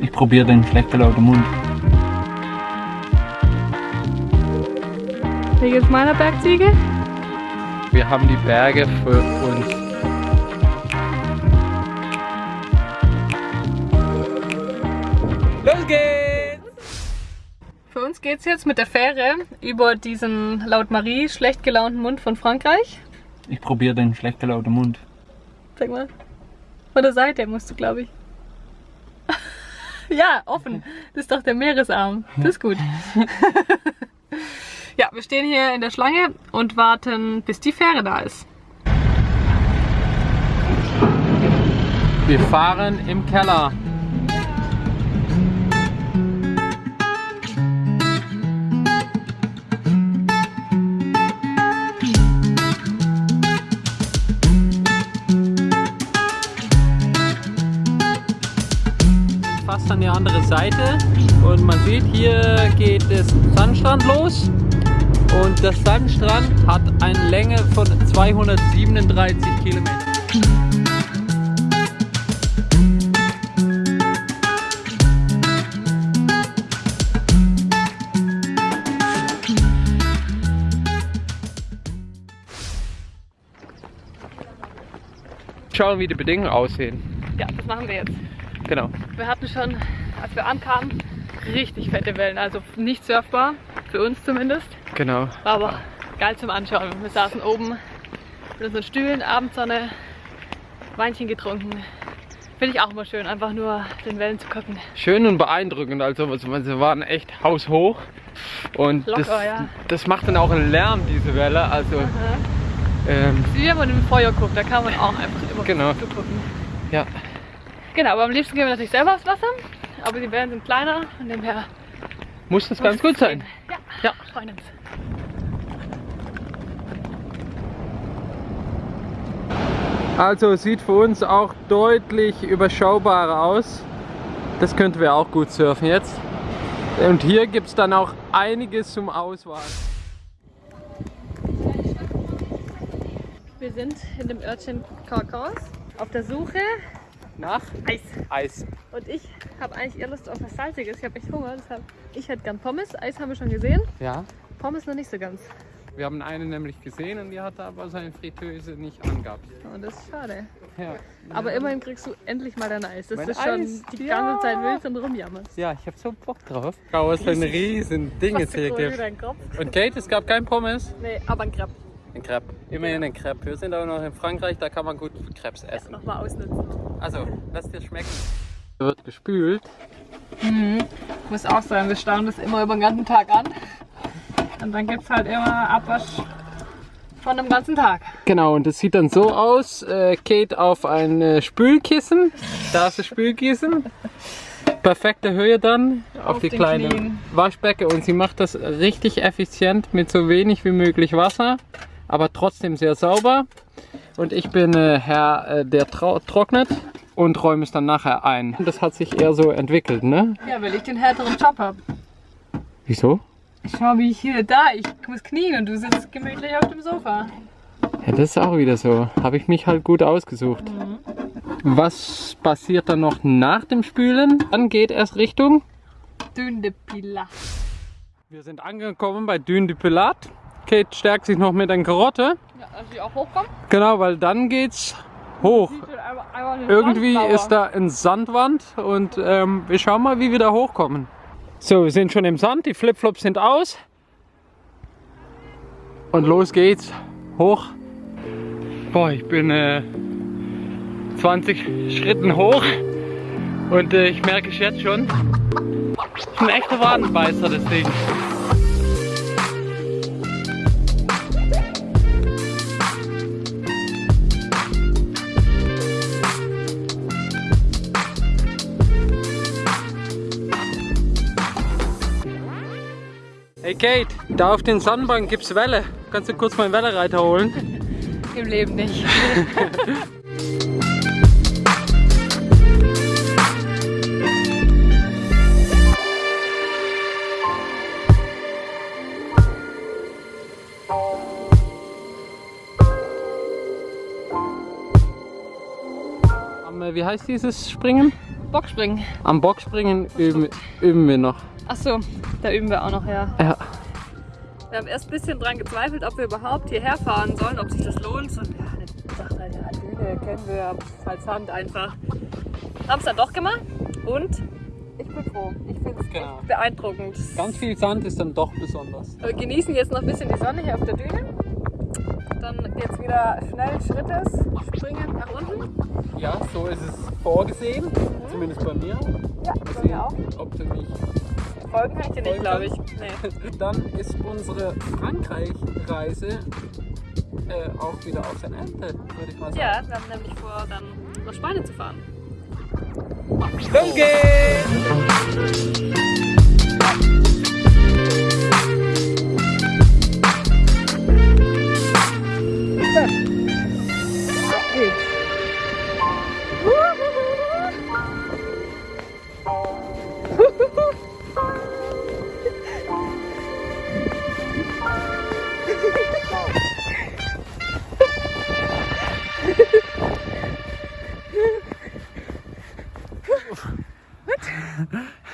Ich probiere den schlecht gelauten Mund. Wie geht's meiner Bergziege? Wir haben die Berge für uns. Los geht's! Für uns geht's jetzt mit der Fähre über diesen laut Marie schlecht gelaunten Mund von Frankreich. Ich probiere den schlecht gelauten Mund. Sag mal. Von der Seite musst du, glaube ich. ja, offen. Das ist doch der Meeresarm. Das ist gut. ja, wir stehen hier in der Schlange und warten, bis die Fähre da ist. Wir fahren im Keller. Fast an die andere Seite und man sieht, hier geht es Sandstrand los und der Sandstrand hat eine Länge von 237 Kilometern. Schauen, wie die Bedingungen aussehen. Ja, das machen wir jetzt. Genau. Wir hatten schon, als wir ankamen, richtig fette Wellen. Also nicht surfbar, für uns zumindest. Genau. War aber geil zum Anschauen. Wir saßen oben mit unseren Stühlen, Abendsonne, Weinchen getrunken. Finde ich auch immer schön, einfach nur den Wellen zu gucken. Schön und beeindruckend. Also sie waren echt haushoch. Und Locker, das, ja. das macht dann auch einen Lärm, diese Welle. Also ähm, Wie wenn man im Feuer guckt, da kann man auch einfach immer Genau. zugucken. ja. Genau, aber am liebsten gehen wir natürlich selber aufs Wasser. Aber die Wellen sind kleiner, von dem her muss das ganz gut sein. Ja, Ja. freuen uns. Also sieht für uns auch deutlich überschaubarer aus. Das könnten wir auch gut surfen jetzt. Und hier gibt es dann auch einiges zum Auswahl. Wir sind in dem Örtchen Carcans auf der Suche Nach Eis. Eis. Und ich habe eigentlich eher Lust auf was Salziges. Ich habe echt Hunger, deshalb ich hätte gern Pommes. Eis haben wir schon gesehen. Ja. Pommes noch nicht so ganz. Wir haben eine nämlich gesehen und die hatte aber seine Fritteuse nicht angehabt. Und das ist schade. Ja. Aber immerhin kriegst du endlich mal dein Eis. Das Mein ist schon Eis, die ja. ganze Zeit wild und rumjammerst. Ja, ich habe so Bock drauf. Schau, was für ein riesen Ding jetzt hier gibt. Und Kate, es gab kein Pommes. Nee, aber ein Crepe. Ein Crepe. Immerhin ein Crepe. Wir sind auch noch in Frankreich, da kann man gut Crepes essen. Nochmal ausnutzen. Also, lass dir schmecken. Wird gespült. Muss auch sein, wir stauen das immer über den ganzen Tag an. Und dann gibt es halt immer Abwasch von dem ganzen Tag. Genau, und das sieht dann so aus. Äh, Kate auf ein äh, Spülkissen. Da ist das Spülkissen. Perfekte Höhe dann auf, Auf die kleine Knien. Waschbecke. Und sie macht das richtig effizient mit so wenig wie möglich Wasser, aber trotzdem sehr sauber. Und ich bin äh, Herr, äh, der trocknet und räume es dann nachher ein. Das hat sich eher so entwickelt, ne? Ja, weil ich den härteren Job habe. Wieso? Schau, wie ich hier da, ich muss knien und du sitzt gemütlich auf dem Sofa. Ja, das ist auch wieder so. Habe ich mich halt gut ausgesucht. Was passiert dann noch nach dem Spülen? Dann geht erst Richtung. Dünne Pila. Wir sind angekommen bei du Pilat. Kate stärkt sich noch mit einer Karotte. Ja, dass ich auch hochkomme. Genau, weil dann geht's hoch. Eine Irgendwie Sandmauer. ist da eine Sandwand und ähm, wir schauen mal, wie wir da hochkommen. So, wir sind schon im Sand, die Flipflops sind aus. Und los geht's. Hoch. Boah, ich bin äh, 20 Schritten hoch und äh, ich merke es jetzt schon. Das ist ein echter Wadenbeißer, das Ding. Kate, da auf den Sandbank gibt's Welle. Kannst du kurz meinen Wellereiter holen? Im Leben nicht. Am, äh, wie heißt dieses Springen? Bockspringen. Am Bockspringen üben, üben wir noch. Achso, da üben wir auch noch, ja. Ja. Wir haben erst ein bisschen dran gezweifelt, ob wir überhaupt hierher fahren sollen, ob sich das lohnt. Und ja, eine Sache, ja, Düne kennen wir als Hand einfach. Haben es dann doch gemacht und ich bin froh. Ich finde es Genau. beeindruckend. Ganz viel Sand ist dann doch besonders. Wir genießen jetzt noch ein bisschen die Sonne hier auf der Düne. Dann jetzt wieder schnell Schrittes springen nach unten. Ja, so ist es vorgesehen. Zumindest bei mir. Ja, bei mir auch. ob du mich Folgen kann ich dir nicht, glaube ich. Nee. Dann ist unsere Frankreich-Reise äh, auch wieder auf sein Ende, würde ich mal sagen. Ja, wir haben nämlich vor, dann nach Spanien zu fahren. Los geht's!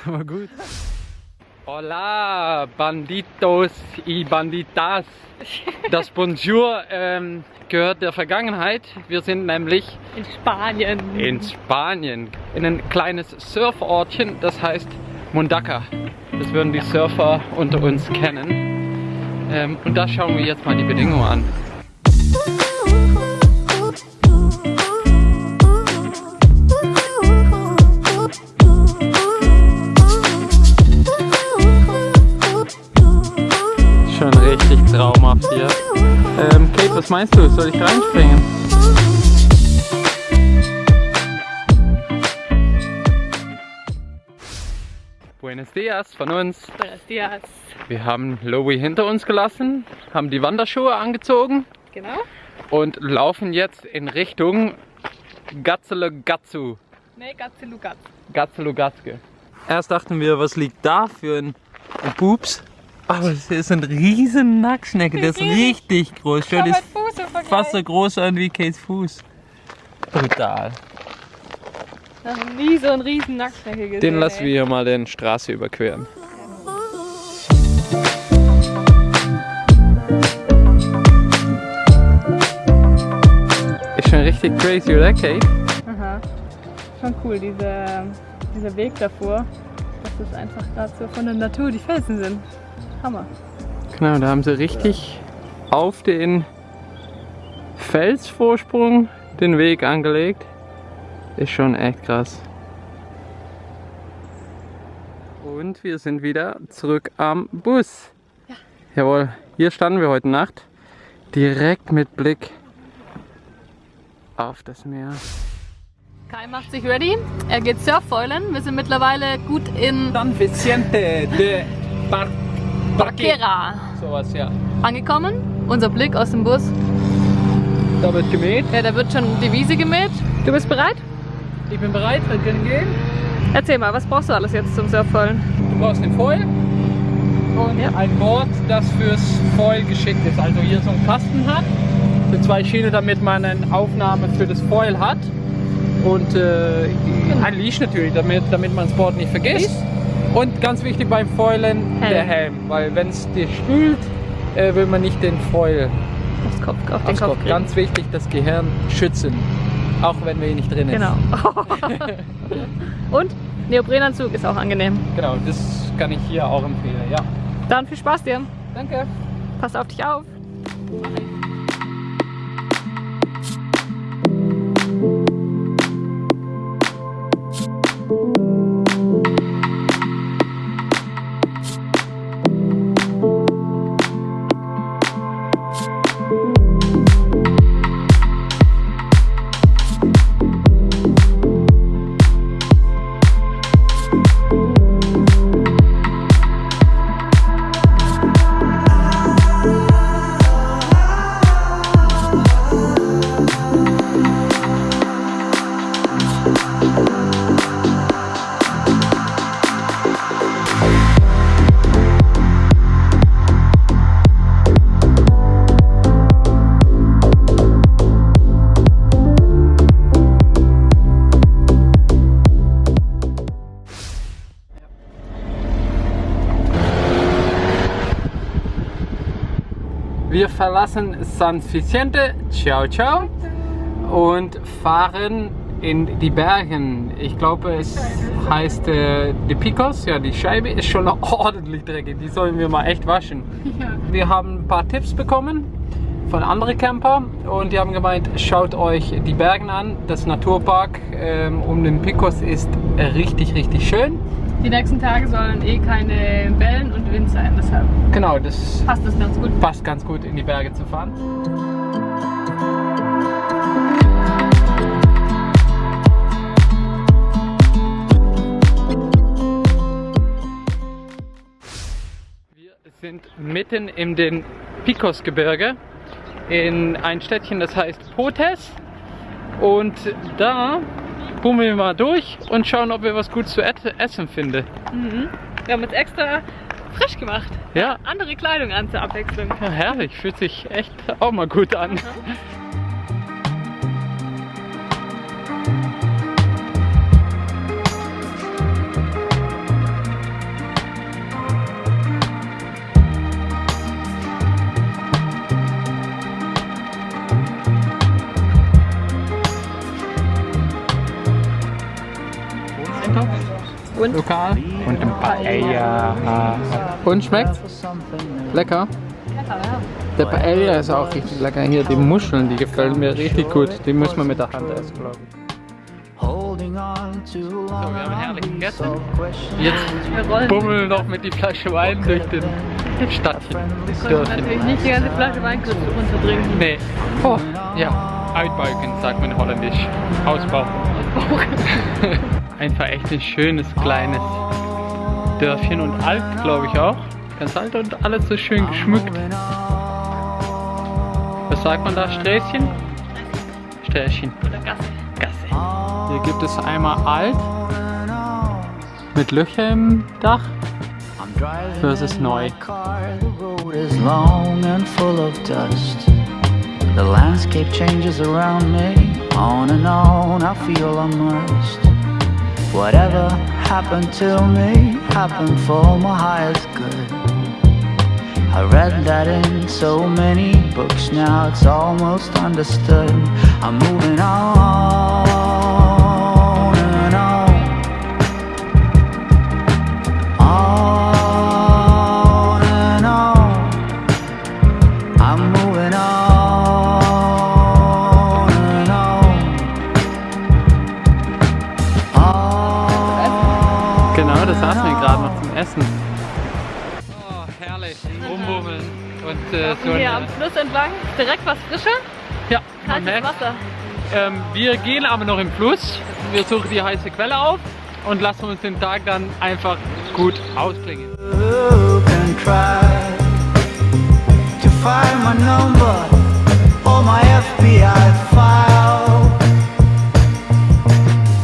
War gut. Hola, Banditos y Banditas. Das Bonjour ähm, gehört der Vergangenheit. Wir sind nämlich In Spanien. in Spanien, in ein kleines Surfortchen, das heißt Mundaka. Das würden die Surfer unter uns kennen. Ähm, und da schauen wir jetzt mal die Bedingungen an. Was meinst du? Soll ich reinspringen? Buenos Dias von uns. Buenos dias. Wir haben Lowy hinter uns gelassen, haben die Wanderschuhe angezogen Genau. und laufen jetzt in Richtung Gatzelugatzu. Nee, Gatzelugat. Gatzelugatske. Erst dachten wir, was liegt da für ein Pups? Aber es ist ein riesen Nacktschnecke, der ist richtig groß. Der ist fast so groß an wie Kates Fuß. Brutal. Noch nie so einen riesen Nacktschnecke gesehen. Den lassen ey. wir hier mal den Straße überqueren. Ist schon richtig crazy, oder Kate? Aha. Schon cool, diese, dieser Weg davor. Dass das einfach gerade so von der Natur die Felsen sind. Hammer. Genau, da haben sie richtig auf den Felsvorsprung den Weg angelegt. Ist schon echt krass. Und wir sind wieder zurück am Bus. Jawohl, hier standen wir heute Nacht. Direkt mit Blick auf das Meer. Kai macht sich ready. Er geht Surffoilen. Wir sind mittlerweile gut in San Vicente de Bar Barquera Sowas, ja. angekommen. Unser Blick aus dem Bus. Da wird gemäht. Ja, da wird schon die Wiese gemäht. Du bist bereit? Ich bin bereit, wir können gehen. Erzähl mal, was brauchst du alles jetzt zum Surffoilen? Du brauchst den Foil und Ja. ein Board, das fürs Foil geschickt ist. Also hier so einen Kasten hat, für zwei Schiene, damit man eine Aufnahme für das Foil hat. Und äh, ein Leash natürlich, damit, damit man das Board nicht vergisst. Und ganz wichtig beim Foilen, Helm. der Helm. Weil wenn es dir spült, äh, will man nicht den Foil Aufs Kopf, auf den aufs Kopf. Kopf. Ganz wichtig, das Gehirn schützen. Auch wenn wir nicht drin ist. Genau. Und Neoprenanzug ist auch angenehm. Genau, das kann ich hier auch empfehlen. Ja. Dann viel Spaß dir. Danke. Pass auf dich auf. Verlassen San Vicente, ciao ciao, und fahren in die Bergen. Ich glaube, es heißt äh, die Picos. Ja, die Scheibe ist schon ordentlich dreckig. Die sollen wir mal echt waschen. Wir haben ein paar Tipps bekommen von anderen Camper und die haben gemeint, schaut euch die Bergen an. Das Naturpark ähm, um den Picos ist richtig, richtig schön. Die nächsten Tage sollen eh keine Wellen und Wind sein, deshalb Genau, das passt das ganz gut. passt ganz gut in die Berge zu fahren. Wir sind mitten in den Picos-Gebirge in ein Städtchen, das heißt Potes. Und da bummeln wir mal durch und schauen, ob wir was gut zu essen finden. Mhm. Wir haben jetzt extra frisch gemacht. Ja, Andere Kleidung an zur Abwechslung. Ja, herrlich, fühlt sich echt auch mal gut an. Und? Lokal und ein Paella. Und schmeckt? Lecker? Lecker, ja. Der Paella ist auch richtig lecker. Hier die Muscheln, die gefallen mir richtig gut. Die muss man mit der Hand essen, glaube ich. Holding on too long. So, wir haben herrlich gegessen. Question Jetzt bummeln noch mit die Flasche Wein durch den Stadtchen. Wir konnten natürlich nicht die ganze Flasche Wein runtertrinken. Nee. Oh, ja. Uitbuiken, sagt man holländisch. Ausbauchen. Einfach echt ein schönes kleines Dörfchen und alt, glaube ich auch. Ganz alt und alles so schön geschmückt. Was sagt man da? Sträßchen? Sträßchen. Oder Gasse. Gasse. Hier gibt es einmal alt mit Löcher im Dach I'm driving versus neu. The road is long and full of dust. The landscape changes around me. On and on, I feel I must. Whatever happened to me happened for my highest good. I read that in so many books now, it's almost understood. I'm moving on So Hier am Fluss entlang, direkt was frischer, ja, kaltes Wasser. ähm, wir gehen aber noch im Fluss. Wir suchen die heiße Quelle auf und lassen uns den Tag dann einfach gut ausklingen.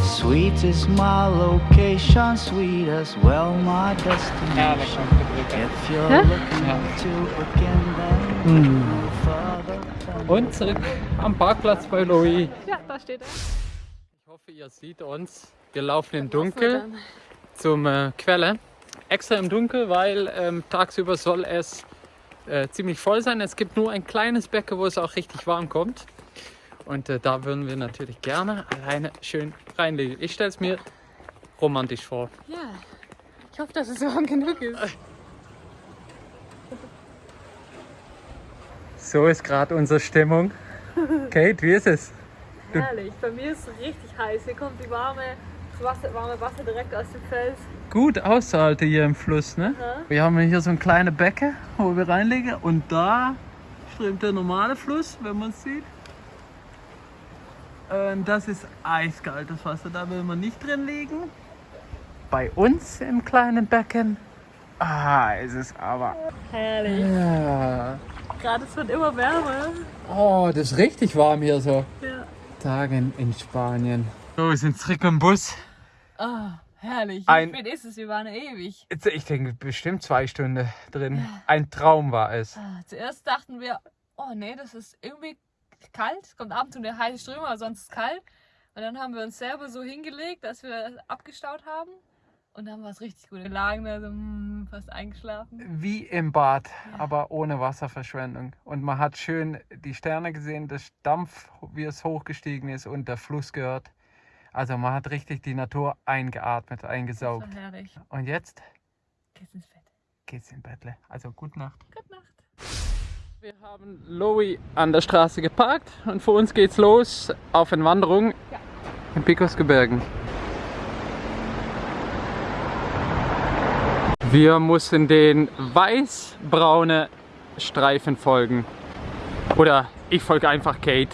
Sweet is my location, sweet as well my destination. If you're looking Ja. to begin, then further. Und zurück am Parkplatz bei Louis. Ja, da steht er. Ich hoffe, ihr seht uns. Wir laufen im Dunkel zum äh, Quelle. Extra im Dunkel, weil ähm, tagsüber soll es äh, ziemlich voll sein. Es gibt nur ein kleines Becken, wo es auch richtig warm kommt. Und äh, da würden wir natürlich gerne alleine schön reinlegen. Ich stelle es mir romantisch vor. Ja, ich hoffe, dass es warm genug ist. So ist gerade unsere Stimmung. Kate, wie ist es? Herrlich, bei mir ist es richtig heiß. Hier kommt die warme, das Wasser, warme Wasser direkt aus dem Fels. Gut auszuhalten hier im Fluss, ne? Wir haben hier so ein kleines Becken, wo wir reinlegen und da strömt der normale Fluss, wenn man es sieht. Und das ist eiskaltes Wasser, da will man nicht drin liegen. Bei uns im kleinen Becken, ah, ist es aber. Herrlich. Ja. Gerade es wird immer wärmer. Oh, das ist richtig warm hier so. Ja. Tagen in Spanien. So, wir sind zurück im Bus. Ah, herrlich. Ein- Wie spät ist es? Wir waren ewig. Jetzt, Ich denke, bestimmt zwei Stunden drin. Ein Traum war es. Ah, Zuerst dachten wir, oh nee, das ist irgendwie kalt. Es kommt ab und zu eine heiße Strömung, aber sonst ist es kalt. Und dann haben wir uns selber so hingelegt, dass wir abgestaut haben. Und dann war es richtig gut. Wir lagen da so hm, fast eingeschlafen. Wie im Bad, aber ohne Wasserverschwendung. Und man hat schön die Sterne gesehen, das Dampf, wie es hochgestiegen ist und der Fluss gehört. Also man hat richtig die Natur eingeatmet, Das eingesaugt. war herrlich. Und jetzt Geht's ins Bett. geht's in Bettle. Also gute Nacht. Gute Nacht. Wir haben Louis an der Straße geparkt und für uns geht's los auf eine Wanderung Ja. in Picosgebirgen. Wir müssen den weiß-braune Streifen folgen. Oder ich folge einfach Kate.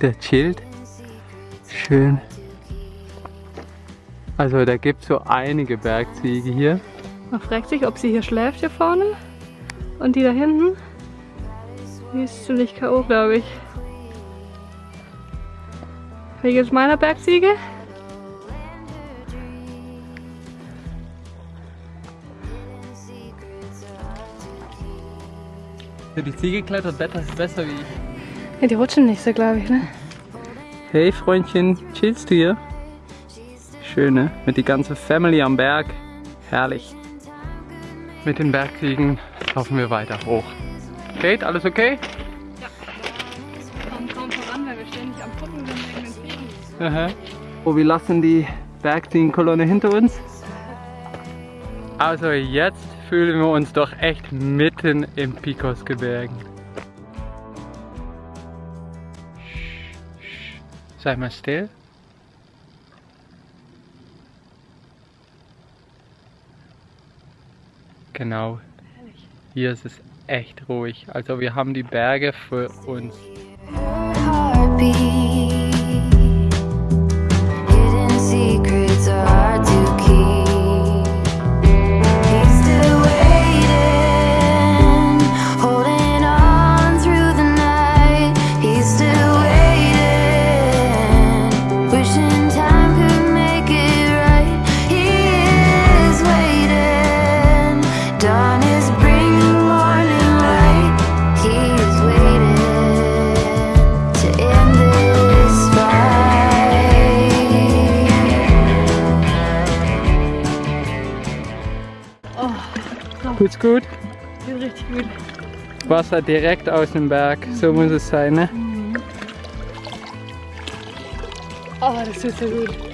Der chillt. Schön. Also da gibt es so einige Bergziege hier. Man fragt sich, ob sie hier schläft, hier vorne. Und die da hinten, die ist ziemlich K.O., glaube ich. Wie geht's meiner Bergziege? Die Ziege klettert besser, besser wie ich. Ja, die rutschen nicht so, glaube ich, ne? Hey Freundchen, chillst du hier? Schön, ne? Mit die ganze Family am Berg. Herrlich. Mit den Bergziegen laufen wir weiter hoch. Kate, alles okay? Kommen kaum voran, weil wir ständig am Gucken sind wegen den Fliegen. Aha. Oh, wir lassen die Bergziegenkolonne hinter uns. Also jetzt fühlen wir uns doch echt mitten im Picosgebirgen. Sei mal still. Genau. Hier ist es echt ruhig. Also wir haben die Berge für uns. Heartbeat. Tut's gut? Geht richtig gut. Wasser direkt aus dem Berg, so muss es sein, ne? Oh, das tut so gut.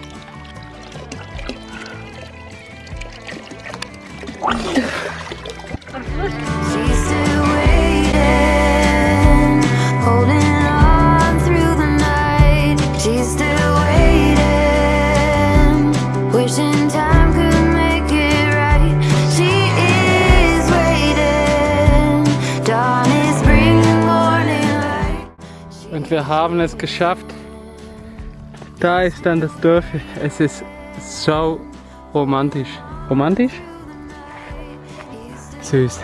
Wir haben es geschafft. Da ist dann das Dorf. Es ist so romantisch. Romantisch? Süß.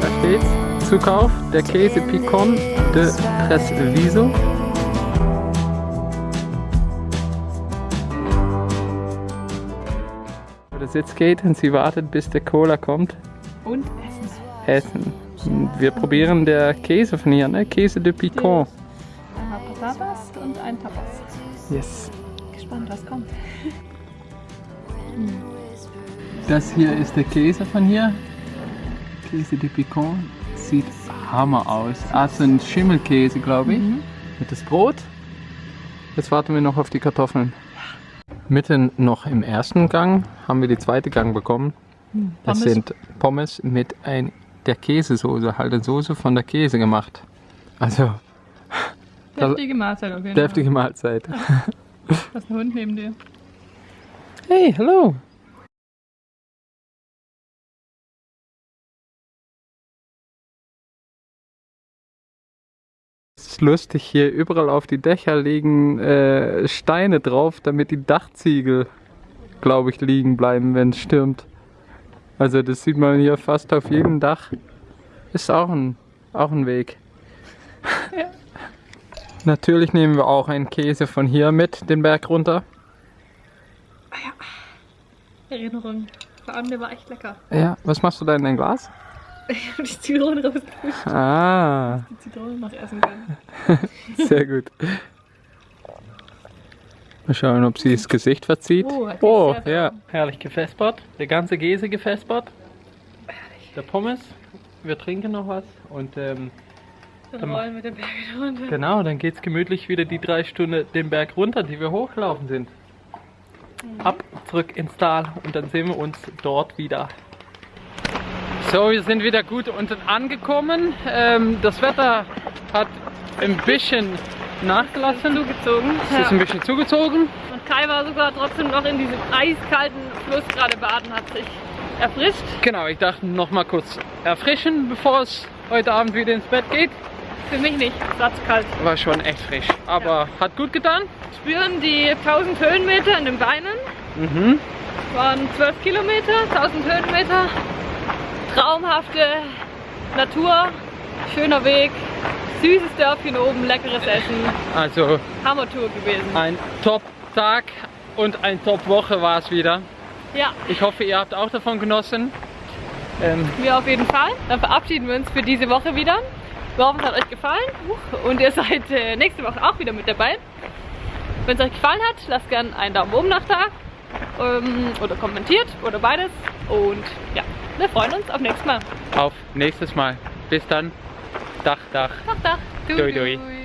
Da steht Zukauf der Käse Picon de Tresviso. Jetzt geht und sie wartet, bis der Cola kommt. Und Essen. Essen. Wir probieren der Käse von hier, ne? Käse de Picon. Einmal Patatas und ein Tapas. Yes. Gespannt, was kommt. Das hier ist der Käse von hier. Käse de Picon. Sieht Hammer aus. Ah, so ein Schimmelkäse, glaube ich. Mit das Brot. Jetzt warten wir noch auf die Kartoffeln. Mitten noch im ersten Gang haben wir die zweite Gang bekommen. Das Pommes. sind Pommes mit ein, der Käsesoße, halt eine Soße von der Käse gemacht. Also Deftige Mahlzeit auf jeden Deftige Mahlzeit. Da ist ein Hund neben dir. Hey, hallo. Lustig, hier überall auf die Dächer liegen äh, Steine drauf, damit die Dachziegel, glaube ich, liegen bleiben, wenn es stürmt. Also das sieht man hier fast auf jedem Dach. Ist auch ein, auch ein Weg. Natürlich nehmen wir auch einen Käse von hier mit, den Berg runter. Erinnerung. Vor allem, der war echt lecker. Ja, was machst du da in dein Glas? Ich habe die Zitrone rausgepusht. Ah, Die Zitrone noch essen können. sehr gut. Mal schauen, ob sie das Gesicht verzieht. Oh, Oh, ja. Herrlich gefespert. Der ganze Käse gefespert. Der Pommes. Wir trinken noch was. Und ähm, Dann rollen mit dem Berg wieder runter. genau, dann geht's gemütlich wieder die drei Stunden den Berg runter, die wir hochgelaufen sind. Ab, zurück ins Tal und dann sehen wir uns dort wieder. So, wir sind wieder gut unten angekommen. Ähm, das Wetter hat ein bisschen nachgelassen. Zugezogen. Es ist ein bisschen zugezogen. Und Kai war sogar trotzdem noch in diesem eiskalten Fluss gerade baden, hat sich erfrischt. Genau, ich dachte noch mal kurz erfrischen, bevor es heute Abend wieder ins Bett geht. Für mich nicht, es war zu kalt. War schon echt frisch, aber hat gut getan. Spüren die 1000 Höhenmeter in den Beinen. Mhm. Waren 12 Kilometer, 1000 Höhenmeter. Traumhafte Natur, schöner Weg, süßes Dörfchen oben, leckeres Essen. Also Hammertour gewesen. ein Top-Tag und ein Top-Woche war es wieder. Ja, Ich hoffe, ihr habt auch davon genossen. Ähm, wir auf jeden Fall. Dann verabschieden wir uns für diese Woche wieder. Wir hoffen, es hat euch gefallen und ihr seid äh, nächste Woche auch wieder mit dabei. Wenn es euch gefallen hat, lasst gerne einen Daumen oben nach da ähm, oder kommentiert oder beides. Und ja, wir freuen uns auf nächstes Mal. auf nächstes Mal. Bis dann. Dach, Dach. Tag, Tag. Dui, dui.